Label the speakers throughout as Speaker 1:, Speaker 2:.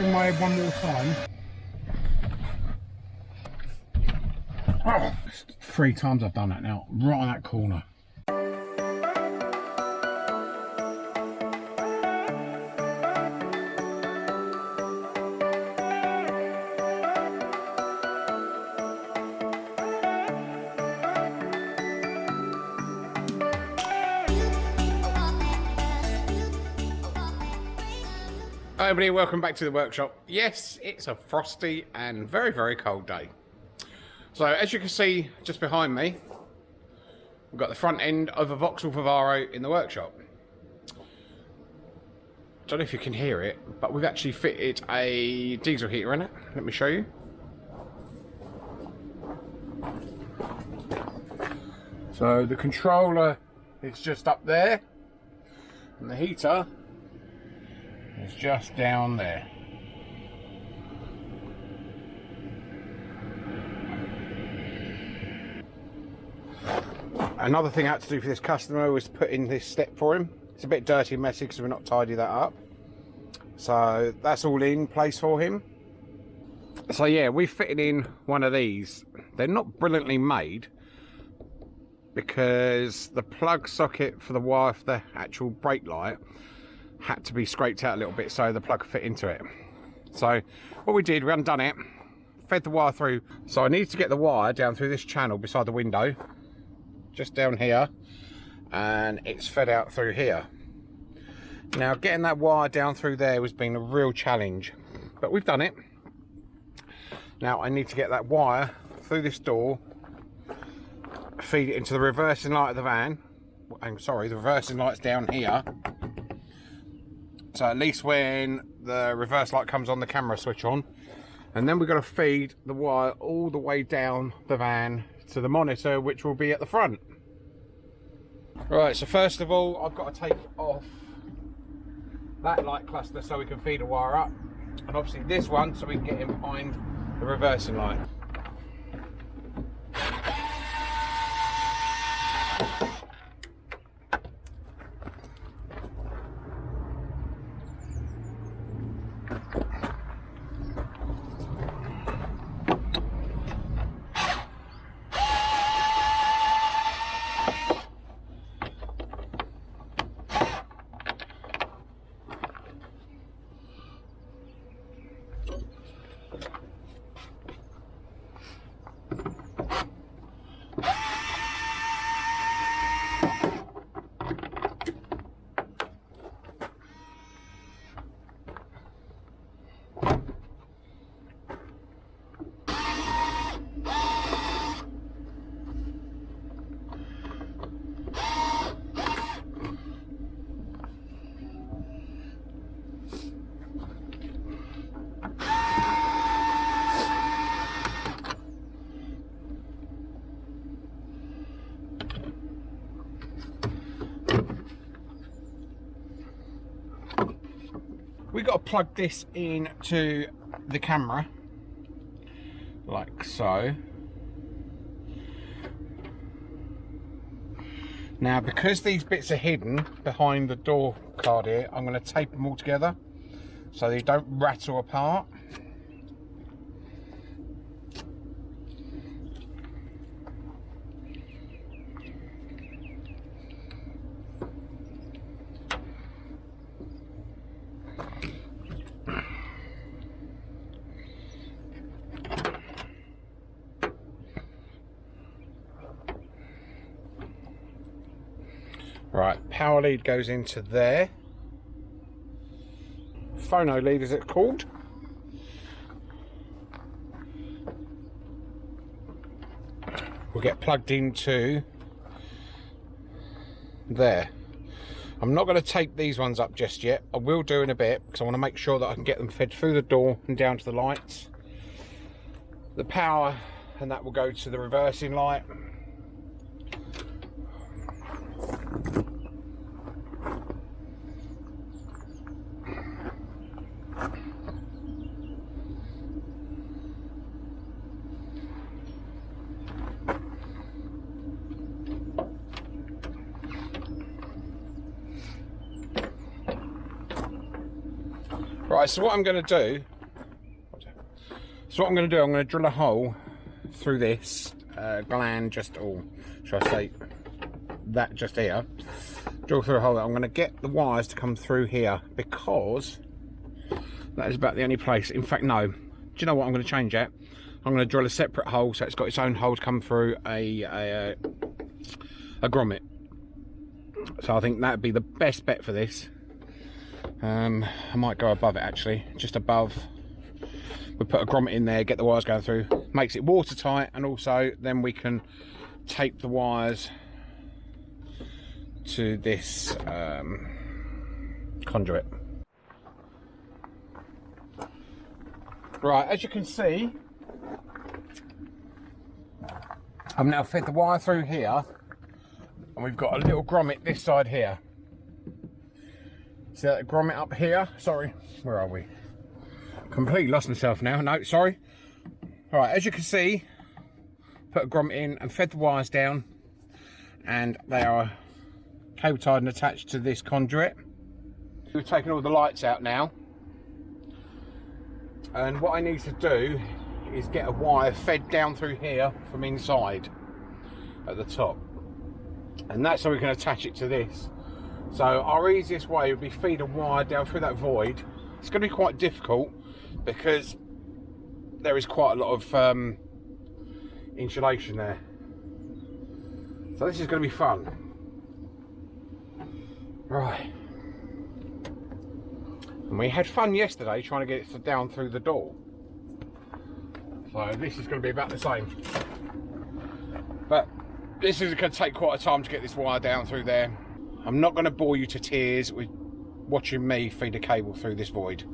Speaker 1: bang my one more time. Oh, three times I've done that now, right on that corner. Everybody, welcome back to the workshop. Yes, it's a frosty and very, very cold day. So as you can see just behind me, we've got the front end of a Vauxhall Vivaro in the workshop. Don't know if you can hear it, but we've actually fitted a diesel heater in it. Let me show you. So the controller is just up there, and the heater it's just down there. Another thing I had to do for this customer was put in this step for him. It's a bit dirty and messy because we've not tidied that up. So that's all in place for him. So yeah, we fitted in one of these. They're not brilliantly made because the plug socket for the wire for the actual brake light had to be scraped out a little bit so the plug could fit into it. So what we did, we undone it, fed the wire through. So I need to get the wire down through this channel beside the window, just down here, and it's fed out through here. Now getting that wire down through there has been a real challenge, but we've done it. Now I need to get that wire through this door, feed it into the reversing light of the van. I'm sorry, the reversing light's down here so at least when the reverse light comes on, the camera switch on. And then we've got to feed the wire all the way down the van to the monitor, which will be at the front. Right, so first of all, I've got to take off that light cluster so we can feed the wire up. And obviously this one so we can get in behind the reversing light. Plug this in to the camera like so. Now because these bits are hidden behind the door card here I'm going to tape them all together so they don't rattle apart Right, power lead goes into there. Phono lead is it called? Will get plugged into there. I'm not going to tape these ones up just yet. I will do in a bit because I want to make sure that I can get them fed through the door and down to the lights. The power and that will go to the reversing light Right, so what I'm going to do, so what I'm going to do, I'm going to drill a hole through this uh, gland, just, all, should I say, that just here. Drill through a hole. I'm going to get the wires to come through here because that is about the only place. In fact, no. Do you know what? I'm going to change that. I'm going to drill a separate hole so it's got its own hole to come through a, a, a grommet. So I think that would be the best bet for this. Um, I might go above it actually, just above. We put a grommet in there, get the wires going through, makes it watertight, and also then we can tape the wires to this um, conduit. Right, as you can see, I've now fed the wire through here, and we've got a little grommet this side here. Uh, see that grommet up here? Sorry, where are we? Completely lost myself now. No, sorry. All right, as you can see, put a grommet in and fed the wires down, and they are cable tied and attached to this conduit. We've taken all the lights out now. And what I need to do is get a wire fed down through here from inside at the top. And that's how we can attach it to this. So our easiest way would be feed a wire down through that void. It's going to be quite difficult because there is quite a lot of um, insulation there. So this is going to be fun. Right. And we had fun yesterday trying to get it down through the door. So this is going to be about the same. But this is going to take quite a time to get this wire down through there. I'm not going to bore you to tears with watching me feed a cable through this void.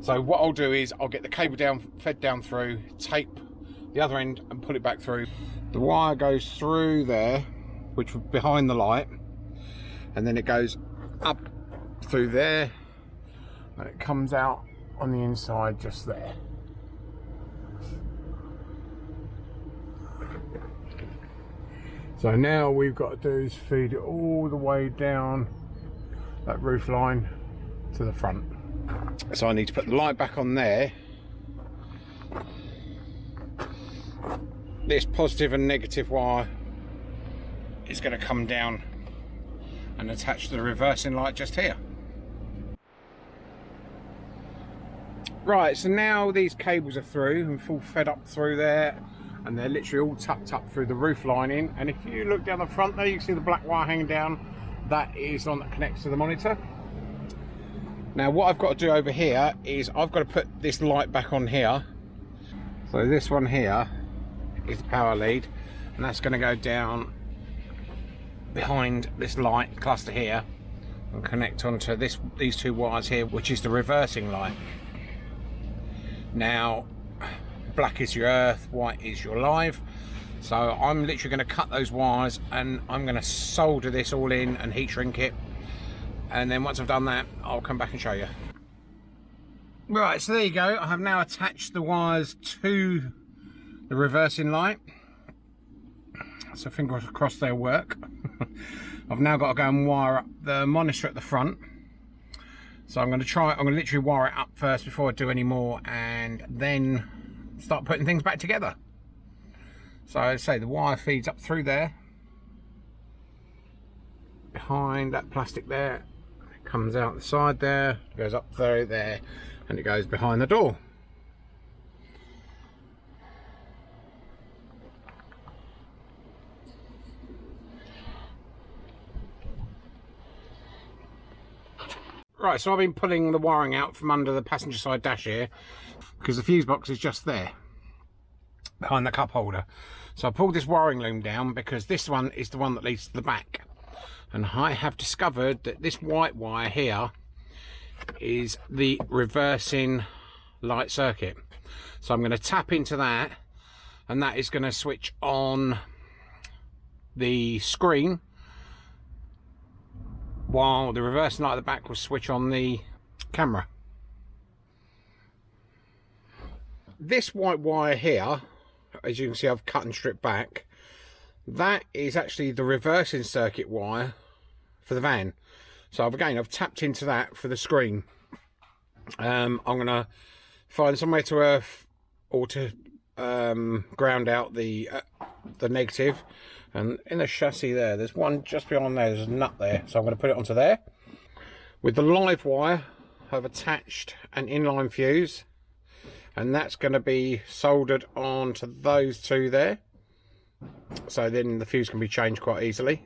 Speaker 1: So what I'll do is I'll get the cable down, fed down through, tape the other end and pull it back through. The wire goes through there, which was behind the light, and then it goes up through there and it comes out on the inside just there. So now we've got to do is feed it all the way down that roof line to the front. So I need to put the light back on there. This positive and negative wire is going to come down and attach to the reversing light just here. Right, so now these cables are through and full fed up through there and they're literally all tucked up through the roof lining. And if you look down the front there you can see the black wire hanging down that is on that connects to the monitor. Now what I've got to do over here is I've got to put this light back on here. So this one here is the power lead and that's going to go down behind this light cluster here and connect onto this these two wires here which is the reversing light. Now black is your earth white is your live so I'm literally going to cut those wires and I'm going to solder this all in and heat shrink it. And then once I've done that I'll come back and show you. Right so there you go. I have now attached the wires to the reversing light. So fingers crossed they'll work. I've now got to go and wire up the monitor at the front. So I'm going to try I'm going to literally wire it up first before I do any more and then start putting things back together. So I say the wire feeds up through there, behind that plastic there, it comes out the side there, goes up through there, and it goes behind the door. Right, so I've been pulling the wiring out from under the passenger side dash here because the fuse box is just there behind the cup holder. So I pulled this wiring loom down because this one is the one that leads to the back. And I have discovered that this white wire here is the reversing light circuit. So I'm going to tap into that and that is going to switch on the screen while the reversing light at the back will switch on the camera. This white wire here as you can see I've cut and stripped back that is actually the reversing circuit wire for the van so again I've tapped into that for the screen Um, I'm gonna find somewhere to earth or to um, ground out the uh, the negative. And in the chassis there, there's one just beyond there. There's a nut there, so I'm going to put it onto there. With the live wire, I've attached an inline fuse, and that's going to be soldered onto those two there. So then the fuse can be changed quite easily.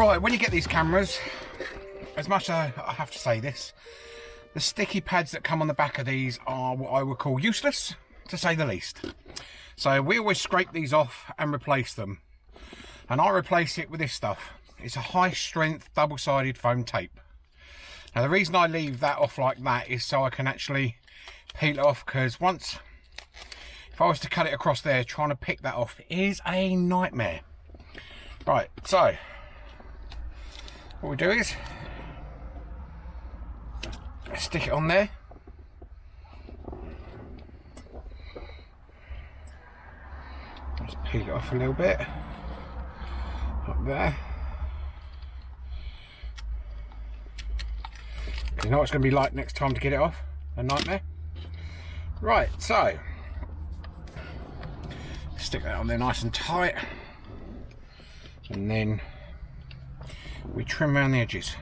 Speaker 1: Right, when you get these cameras, as much as I have to say this, the sticky pads that come on the back of these are what I would call useless, to say the least. So we always scrape these off and replace them. And I replace it with this stuff. It's a high strength double-sided foam tape. Now the reason I leave that off like that is so I can actually peel it off because once, if I was to cut it across there, trying to pick that off is a nightmare. Right, so what we do is stick it on there. Just peel it off a little bit. Up there. You know what it's going to be like next time to get it off? A nightmare? Right so stick that on there nice and tight. And then we trim around the edges.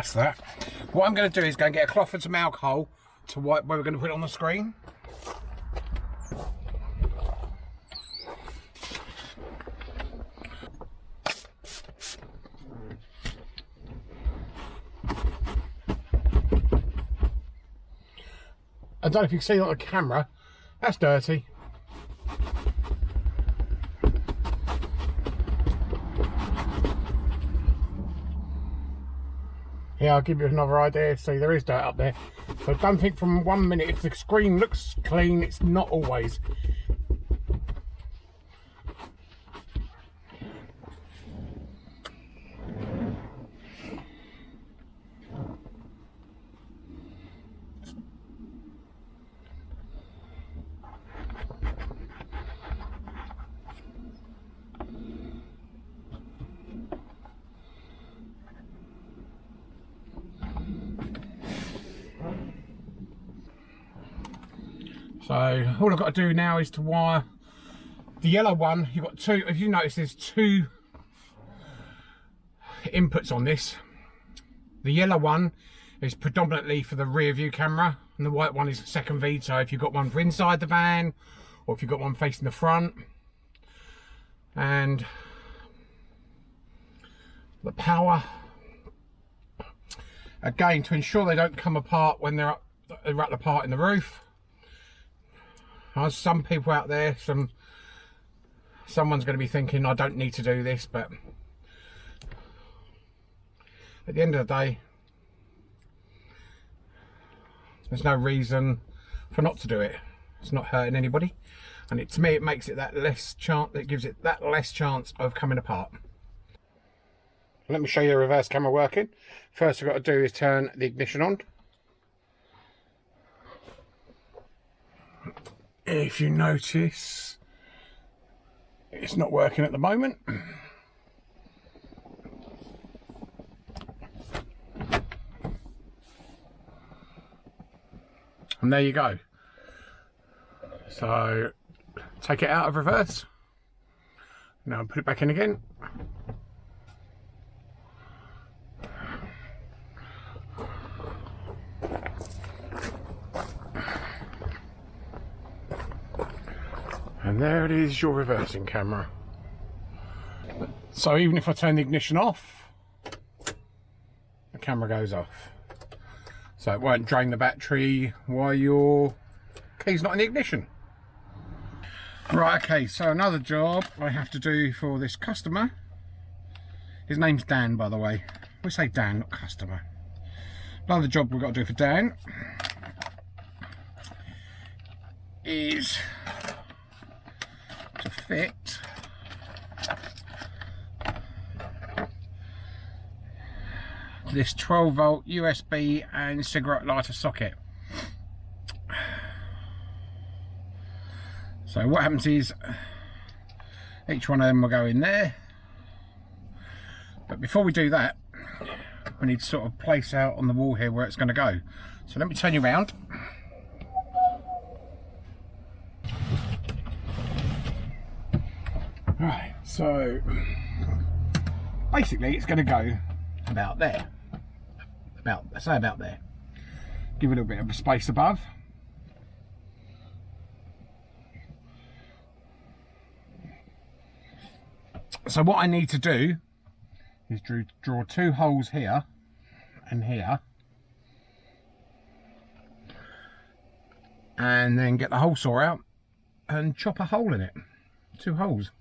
Speaker 1: That's that. What I'm going to do is go and get a cloth and some alcohol to wipe where we're going to put it on the screen. I don't know if you can see on the camera. That's dirty. Yeah, I'll give you another idea. See, there is dirt up there. So don't think from one minute, if the screen looks clean, it's not always. So all I've got to do now is to wire the yellow one. You've got two, if you notice there's two inputs on this. The yellow one is predominantly for the rear view camera and the white one is second feed. So if you've got one for inside the van or if you've got one facing the front and the power again to ensure they don't come apart when they're up, they're up apart in the roof as some people out there, some someone's going to be thinking, I don't need to do this, but at the end of the day, there's no reason for not to do it. It's not hurting anybody. And it, to me, it makes it that less chance, it gives it that less chance of coming apart. Let me show you the reverse camera working. First, we've got to do is turn the ignition on. If you notice it's not working at the moment. And there you go. So take it out of reverse. Now put it back in again And there it is, your reversing camera. So even if I turn the ignition off, the camera goes off. So it won't drain the battery while your key's not in the ignition. Right, okay, so another job I have to do for this customer. His name's Dan, by the way. We say Dan, not customer. Another job we've got to do for Dan is fit this 12 volt USB and cigarette lighter socket. So what happens is each one of them will go in there. But before we do that, we need to sort of place out on the wall here where it's going to go. So let me turn you around. Right, so basically it's going to go about there. About, say about there. Give a little bit of space above. So what I need to do is draw two holes here and here. And then get the hole saw out and chop a hole in it. Two holes.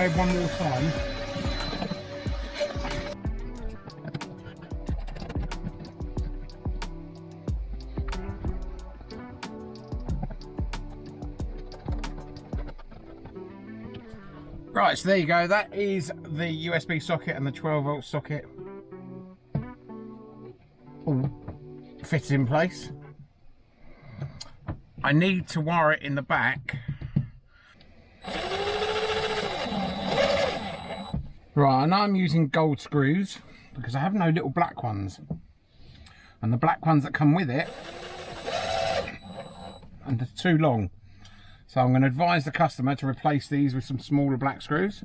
Speaker 1: Head one more time. Right, so there you go. That is the USB socket and the 12 volt socket all fitted in place. I need to wire it in the back. Right, know I'm using gold screws because I have no little black ones. And the black ones that come with it, and they're too long. So I'm going to advise the customer to replace these with some smaller black screws.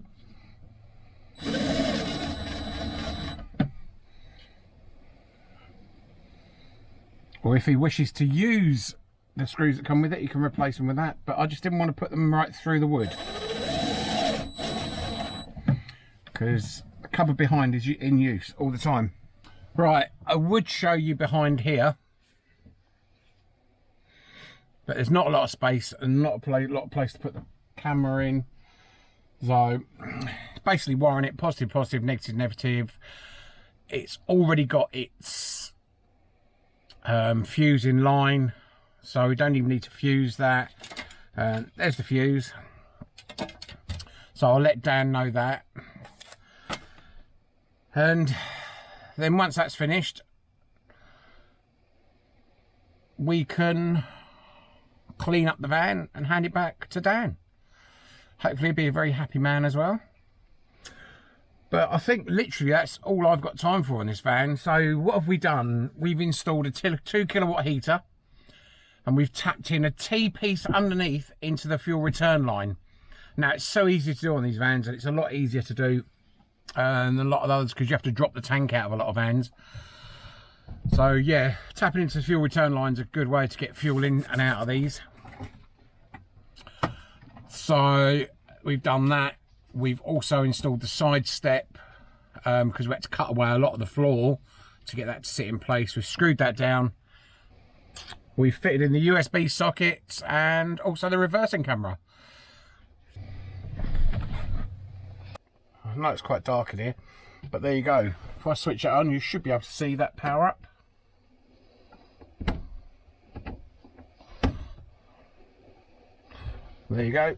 Speaker 1: Or if he wishes to use the screws that come with it, he can replace them with that. But I just didn't want to put them right through the wood. Because the cupboard behind is in use all the time. Right, I would show you behind here but there's not a lot of space and not a play, lot of place to put the camera in. So it's basically wiring it positive, positive, negative, negative. It's already got its um, fuse in line, so we don't even need to fuse that. Uh, there's the fuse. So I'll let Dan know that. And then once that's finished, we can clean up the van and hand it back to Dan. Hopefully he'll be a very happy man as well. But I think literally that's all I've got time for on this van. So what have we done? We've installed a two kilowatt heater and we've tapped in a T-piece underneath into the fuel return line. Now it's so easy to do on these vans and it's a lot easier to do than a lot of others because you have to drop the tank out of a lot of vans. So yeah, tapping into the fuel return line is a good way to get fuel in and out of these. So we've done that. We've also installed the side step because um, we had to cut away a lot of the floor to get that to sit in place. We've screwed that down. We've fitted in the USB sockets and also the reversing camera. I know it's quite dark in here, but there you go. If I switch it on, you should be able to see that power up. There you go.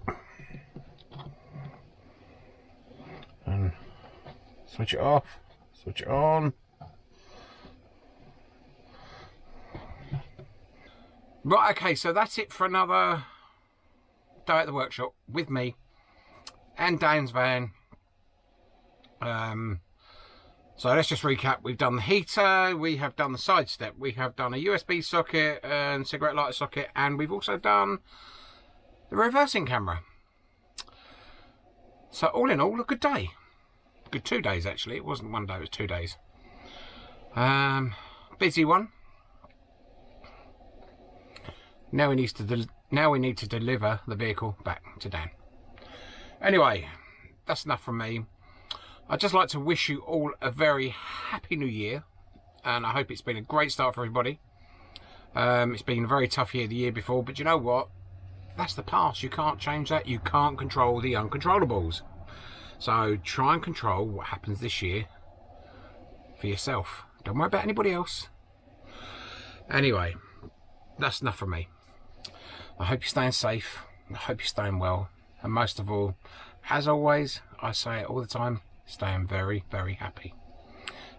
Speaker 1: And switch it off, switch it on. Right, okay, so that's it for another day at the workshop with me and Dan's van. Um, so let's just recap. We've done the heater, we have done the side step, we have done a USB socket and cigarette lighter socket, and we've also done the reversing camera. So all in all, a good day. Good two days actually. It wasn't one day, it was two days. Um, busy one. Now we need to now we need to deliver the vehicle back to Dan. Anyway, that's enough from me. I'd just like to wish you all a very happy new year and I hope it's been a great start for everybody. Um, it's been a very tough year the year before, but you know what? That's the past. You can't change that. You can't control the uncontrollables. So try and control what happens this year for yourself. Don't worry about anybody else. Anyway, that's enough from me. I hope you're staying safe. I hope you're staying well. And most of all, as always, I say it all the time, staying very, very happy.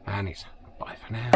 Speaker 1: And it's bye for now.